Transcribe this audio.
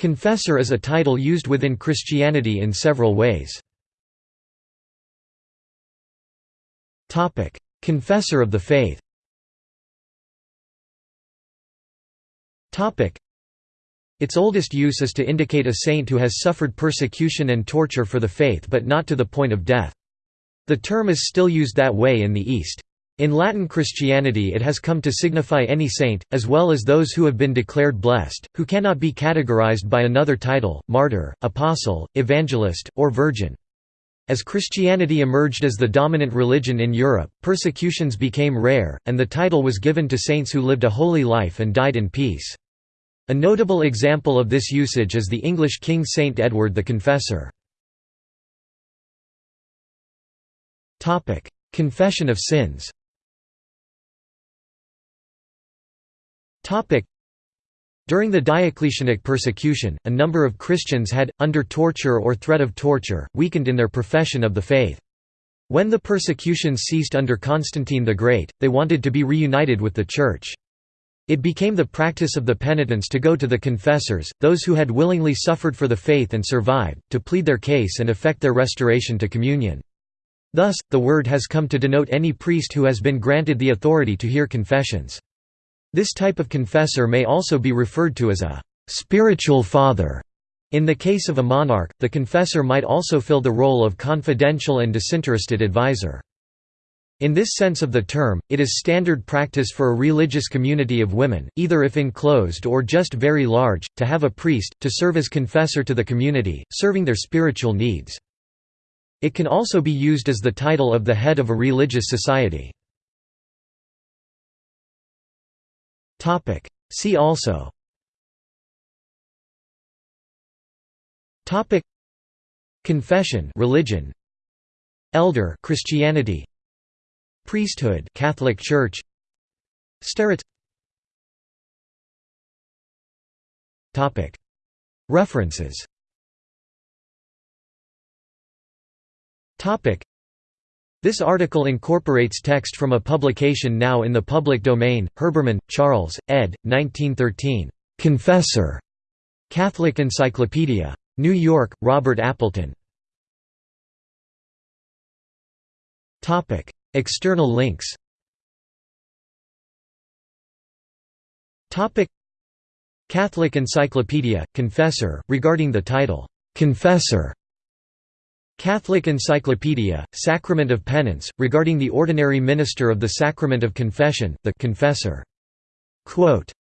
Confessor is a title used within Christianity in several ways. Confessor of the faith its oldest use is to indicate a saint who has suffered persecution and torture for the faith but not to the point of death. The term is still used that way in the East. In Latin Christianity it has come to signify any saint, as well as those who have been declared blessed, who cannot be categorized by another title, martyr, apostle, evangelist, or virgin. As Christianity emerged as the dominant religion in Europe, persecutions became rare, and the title was given to saints who lived a holy life and died in peace. A notable example of this usage is the English King Saint Edward the Confessor. Confession of sins During the Diocletianic persecution, a number of Christians had, under torture or threat of torture, weakened in their profession of the faith. When the persecutions ceased under Constantine the Great, they wanted to be reunited with the Church. It became the practice of the penitents to go to the confessors, those who had willingly suffered for the faith and survived, to plead their case and effect their restoration to communion. Thus, the word has come to denote any priest who has been granted the authority to hear confessions. This type of confessor may also be referred to as a «spiritual father». In the case of a monarch, the confessor might also fill the role of confidential and disinterested advisor. In this sense of the term, it is standard practice for a religious community of women, either if enclosed or just very large, to have a priest, to serve as confessor to the community, serving their spiritual needs. It can also be used as the title of the head of a religious society. Topic. See also. Topic. Confession, religion. Elder, Christianity. Priesthood, Catholic Church. Starets. Topic. References. Topic. This article incorporates text from a publication now in the public domain, Herbermann, Charles, ed. 1913. Confessor. Catholic Encyclopedia. New York, Robert Appleton. External links Catholic Encyclopedia, Confessor, regarding the title, "'Confessor' Catholic Encyclopedia, Sacrament of Penance, regarding the ordinary minister of the Sacrament of Confession, the confessor. Quote,